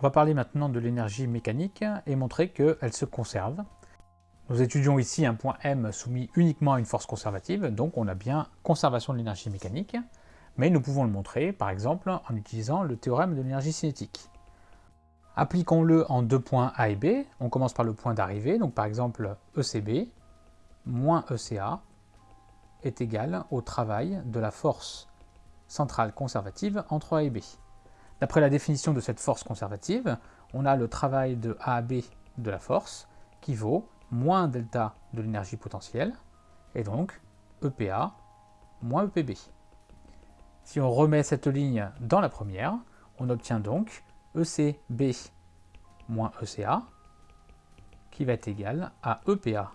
On va parler maintenant de l'énergie mécanique et montrer qu'elle se conserve. Nous étudions ici un point M soumis uniquement à une force conservative, donc on a bien conservation de l'énergie mécanique, mais nous pouvons le montrer par exemple en utilisant le théorème de l'énergie cinétique. Appliquons-le en deux points A et B. On commence par le point d'arrivée, donc par exemple ECB moins ECA est égal au travail de la force centrale conservative entre A et B. D'après la définition de cette force conservative, on a le travail de A à B de la force qui vaut moins delta de l'énergie potentielle, et donc EPA moins EPB. Si on remet cette ligne dans la première, on obtient donc ECB moins ECA, qui va être égal à EPA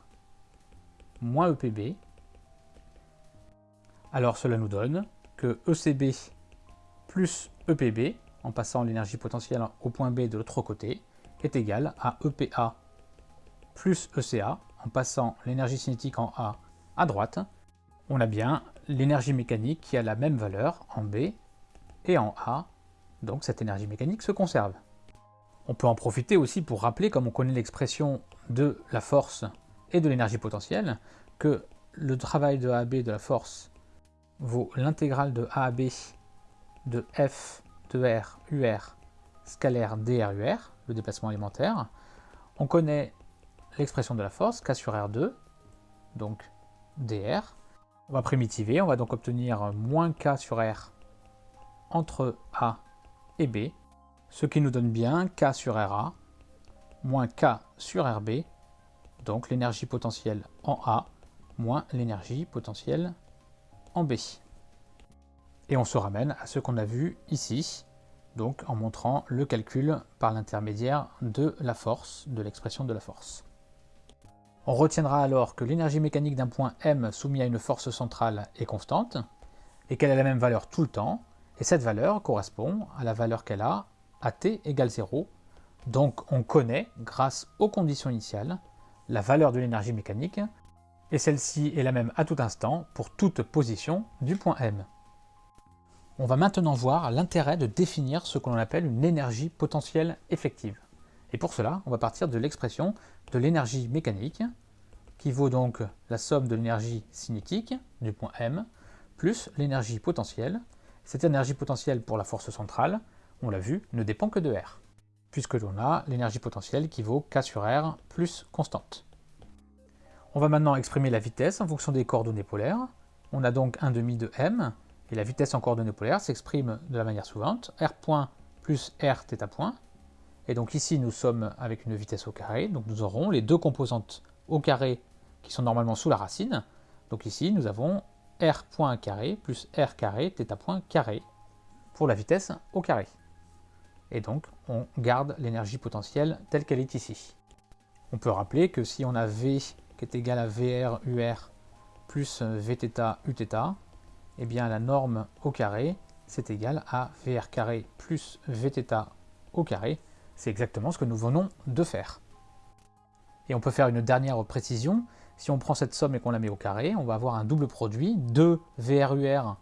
moins EPB. Alors cela nous donne que ECB plus EPB, en passant l'énergie potentielle au point B de l'autre côté, est égal à EPA plus ECA, en passant l'énergie cinétique en A à droite. On a bien l'énergie mécanique qui a la même valeur en B et en A, donc cette énergie mécanique se conserve. On peut en profiter aussi pour rappeler, comme on connaît l'expression de la force et de l'énergie potentielle, que le travail de A à B de la force vaut l'intégrale de A à B de F de R UR scalaire DRUR, le déplacement élémentaire. On connaît l'expression de la force, K sur R2, donc dr. On va primitiver, on va donc obtenir moins K sur R entre A et B, ce qui nous donne bien K sur RA moins K sur RB, donc l'énergie potentielle en A moins l'énergie potentielle en B. Et on se ramène à ce qu'on a vu ici, donc en montrant le calcul par l'intermédiaire de la force, de l'expression de la force. On retiendra alors que l'énergie mécanique d'un point M soumis à une force centrale est constante, et qu'elle a la même valeur tout le temps, et cette valeur correspond à la valeur qu'elle a à t égale 0. Donc on connaît, grâce aux conditions initiales, la valeur de l'énergie mécanique, et celle-ci est la même à tout instant pour toute position du point M. On va maintenant voir l'intérêt de définir ce que l'on appelle une énergie potentielle effective. Et pour cela, on va partir de l'expression de l'énergie mécanique, qui vaut donc la somme de l'énergie cinétique du point M, plus l'énergie potentielle. Cette énergie potentielle pour la force centrale, on l'a vu, ne dépend que de R, puisque l'on a l'énergie potentielle qui vaut K sur R plus constante. On va maintenant exprimer la vitesse en fonction des coordonnées polaires. On a donc un demi de m, et la vitesse en coordonnées polaires s'exprime de la manière suivante, r point plus r θ point. Et donc ici, nous sommes avec une vitesse au carré, donc nous aurons les deux composantes au carré qui sont normalement sous la racine. Donc ici, nous avons r point carré plus r carré θ point carré pour la vitesse au carré et donc on garde l'énergie potentielle telle qu'elle est ici. On peut rappeler que si on a V qui est égal à VR UR plus Vθ Uθ, eh bien la norme au carré c'est égal à VR carré plus Vθ au carré, c'est exactement ce que nous venons de faire. Et on peut faire une dernière précision, si on prend cette somme et qu'on la met au carré, on va avoir un double produit de VRUR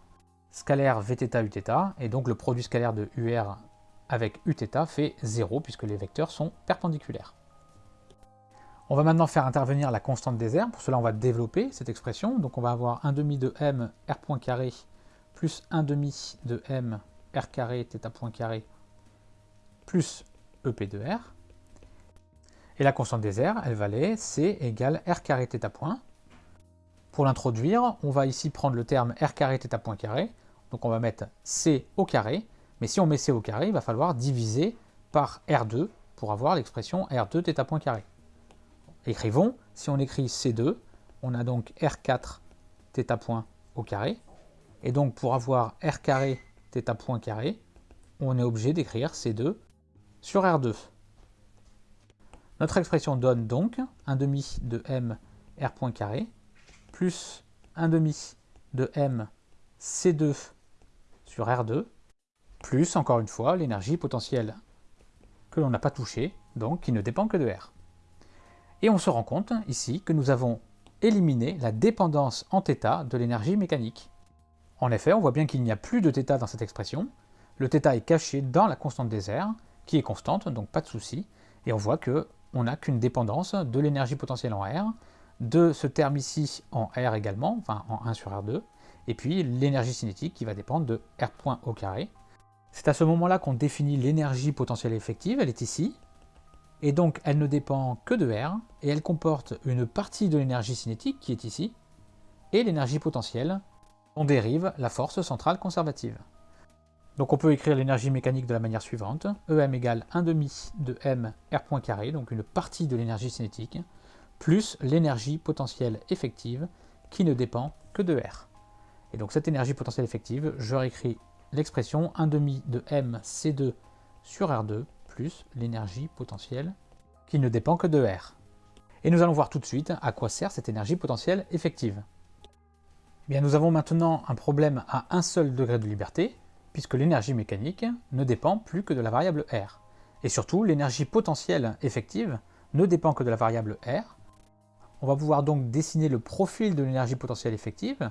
scalaire Vθ Uθ, et donc le produit scalaire de UR avec Uθ fait 0 puisque les vecteurs sont perpendiculaires. On va maintenant faire intervenir la constante des airs. Pour cela, on va développer cette expression. Donc on va avoir 1 demi de m r point carré plus 1 demi de m r carré θ point carré plus ep de r. Et la constante des airs, elle valait c égale r carré θ point. Pour l'introduire, on va ici prendre le terme r carré θ point carré. Donc on va mettre c au carré mais si on met c au carré, il va falloir diviser par R2 pour avoir l'expression R2 θ point carré. Écrivons, si on écrit C2, on a donc R4 θ point au carré. Et donc pour avoir R carré θ point carré, on est obligé d'écrire C2 sur R2. Notre expression donne donc 1 demi de m R point carré plus 1 demi de m C2 sur R2 plus, encore une fois, l'énergie potentielle que l'on n'a pas touchée, donc qui ne dépend que de R. Et on se rend compte ici que nous avons éliminé la dépendance en θ de l'énergie mécanique. En effet, on voit bien qu'il n'y a plus de θ dans cette expression, le θ est caché dans la constante des airs, qui est constante, donc pas de souci. Et on voit qu'on n'a qu'une dépendance de l'énergie potentielle en R, de ce terme ici en R également, enfin en 1 sur R2, et puis l'énergie cinétique qui va dépendre de R point au carré. C'est à ce moment-là qu'on définit l'énergie potentielle effective, elle est ici, et donc elle ne dépend que de R, et elle comporte une partie de l'énergie cinétique qui est ici, et l'énergie potentielle, on dérive la force centrale conservative. Donc on peut écrire l'énergie mécanique de la manière suivante, EM égale 1 demi de M R carré, donc une partie de l'énergie cinétique, plus l'énergie potentielle effective qui ne dépend que de R. Et donc cette énergie potentielle effective, je réécris l'expression 1 demi de M C2 sur R2 plus l'énergie potentielle qui ne dépend que de R. Et nous allons voir tout de suite à quoi sert cette énergie potentielle effective. Eh bien, nous avons maintenant un problème à un seul degré de liberté, puisque l'énergie mécanique ne dépend plus que de la variable R. Et surtout, l'énergie potentielle effective ne dépend que de la variable R. On va pouvoir donc dessiner le profil de l'énergie potentielle effective,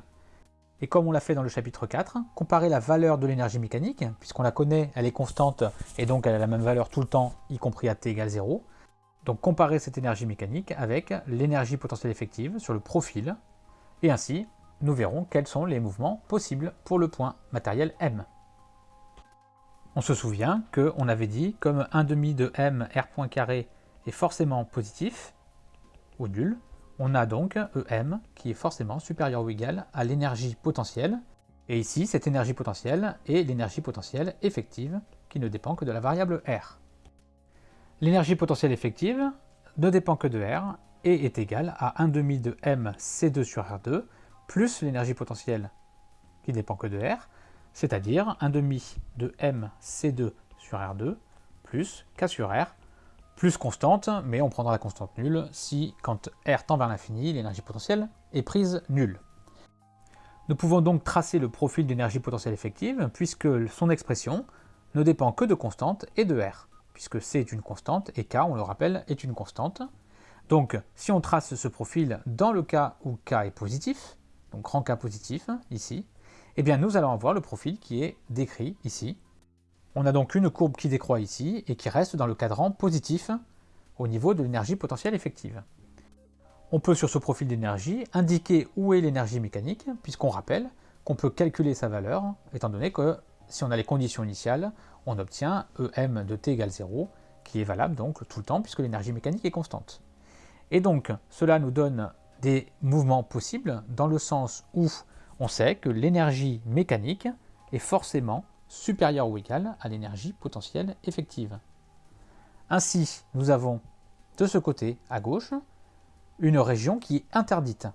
et comme on l'a fait dans le chapitre 4, comparer la valeur de l'énergie mécanique, puisqu'on la connaît, elle est constante, et donc elle a la même valeur tout le temps, y compris à t égale 0. Donc comparer cette énergie mécanique avec l'énergie potentielle effective sur le profil, et ainsi, nous verrons quels sont les mouvements possibles pour le point matériel M. On se souvient qu'on avait dit, comme 1 demi de m r point carré est forcément positif, ou nul, on a donc EM qui est forcément supérieur ou égal à l'énergie potentielle, et ici cette énergie potentielle est l'énergie potentielle effective qui ne dépend que de la variable R. L'énergie potentielle effective ne dépend que de R et est égale à 1 demi de m C2 sur R2 plus l'énergie potentielle qui dépend que de R, c'est-à-dire 1 demi de m C2 sur R2 plus K sur R, plus constante, mais on prendra la constante nulle si, quand R tend vers l'infini, l'énergie potentielle est prise nulle. Nous pouvons donc tracer le profil d'énergie potentielle effective, puisque son expression ne dépend que de constante et de R, puisque C est une constante et K, on le rappelle, est une constante. Donc, si on trace ce profil dans le cas où K est positif, donc grand K positif, ici, eh bien nous allons avoir le profil qui est décrit ici. On a donc une courbe qui décroît ici et qui reste dans le cadran positif au niveau de l'énergie potentielle effective. On peut sur ce profil d'énergie indiquer où est l'énergie mécanique, puisqu'on rappelle qu'on peut calculer sa valeur, étant donné que si on a les conditions initiales, on obtient EM de t égale 0, qui est valable donc tout le temps, puisque l'énergie mécanique est constante. Et donc, cela nous donne des mouvements possibles, dans le sens où on sait que l'énergie mécanique est forcément supérieure ou égale à l'énergie potentielle effective. Ainsi, nous avons de ce côté, à gauche, une région qui est interdite.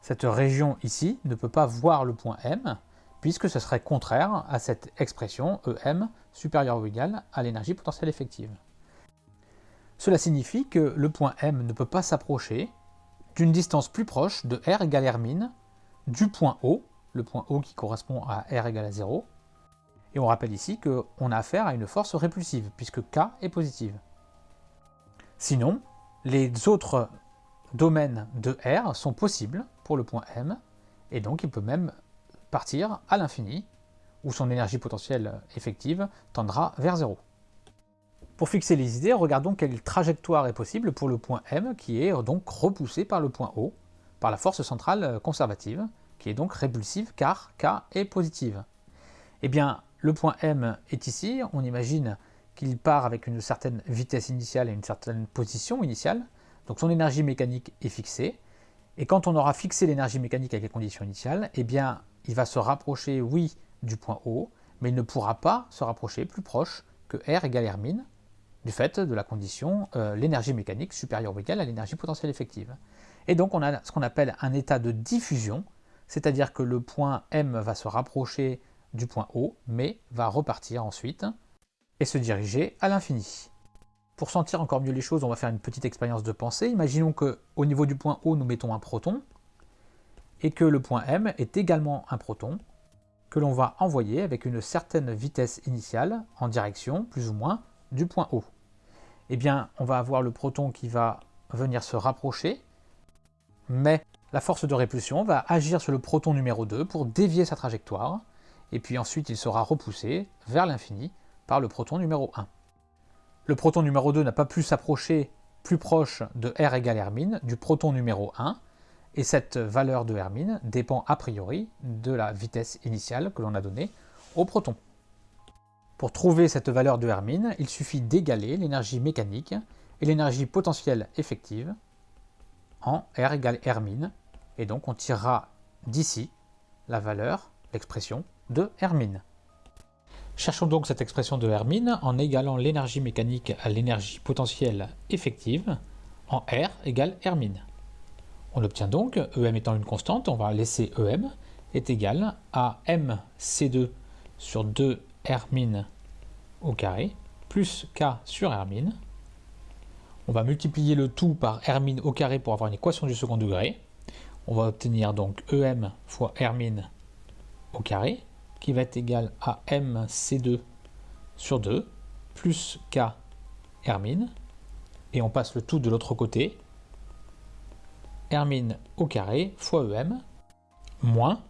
Cette région ici ne peut pas voir le point M, puisque ce serait contraire à cette expression EM supérieur ou égal à l'énergie potentielle effective. Cela signifie que le point M ne peut pas s'approcher d'une distance plus proche de R égale R min du point O, le point O qui correspond à R égale à 0, et on rappelle ici qu'on a affaire à une force répulsive, puisque K est positive. Sinon, les autres domaines de R sont possibles pour le point M, et donc il peut même partir à l'infini, où son énergie potentielle effective tendra vers 0. Pour fixer les idées, regardons quelle trajectoire est possible pour le point M, qui est donc repoussé par le point O, par la force centrale conservative, qui est donc répulsive car K est positive. Eh bien, le point M est ici, on imagine qu'il part avec une certaine vitesse initiale et une certaine position initiale, donc son énergie mécanique est fixée, et quand on aura fixé l'énergie mécanique avec les conditions initiales, eh bien, il va se rapprocher, oui, du point O, mais il ne pourra pas se rapprocher plus proche que R égale R du fait de la condition euh, l'énergie mécanique supérieure ou égale à l'énergie potentielle effective. Et donc on a ce qu'on appelle un état de diffusion, c'est-à-dire que le point M va se rapprocher du point O, mais va repartir ensuite et se diriger à l'infini. Pour sentir encore mieux les choses, on va faire une petite expérience de pensée. Imaginons qu'au niveau du point O, nous mettons un proton, et que le point M est également un proton, que l'on va envoyer avec une certaine vitesse initiale en direction, plus ou moins, du point O. Eh bien, on va avoir le proton qui va venir se rapprocher, mais la force de répulsion va agir sur le proton numéro 2 pour dévier sa trajectoire, et puis ensuite il sera repoussé vers l'infini par le proton numéro 1. le proton numéro 2 n'a pas pu s'approcher plus proche de R égale Hermine du proton numéro 1, et cette valeur de Hermine dépend a priori de la vitesse initiale que l'on a donnée au proton. Pour trouver cette valeur de Hermine, il suffit d'égaler l'énergie mécanique et l'énergie potentielle effective en R égale Hermine, et donc on tirera d'ici la valeur, l'expression de Hermine. Cherchons donc cette expression de Hermine en égalant l'énergie mécanique à l'énergie potentielle effective en R égale Hermine. On obtient donc, EM étant une constante, on va laisser EM, est égal à MC2 sur 2 Hermine au carré, plus K sur Hermine. On va multiplier le tout par Hermine au carré pour avoir une équation du second degré. On va obtenir donc EM fois Hermine au carré, qui va être égal à MC2 sur 2, plus K Hermine, et on passe le tout de l'autre côté, Hermine au carré fois EM, moins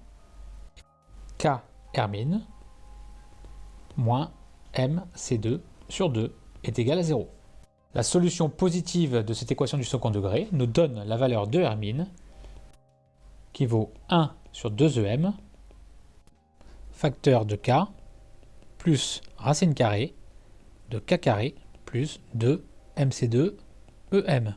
K Hermine, moins MC2 sur 2 est égal à 0. La solution positive de cette équation du second degré nous donne la valeur de Hermine qui vaut 1 sur 2EM facteur de k plus racine carrée de k carré plus 2 mc2 em.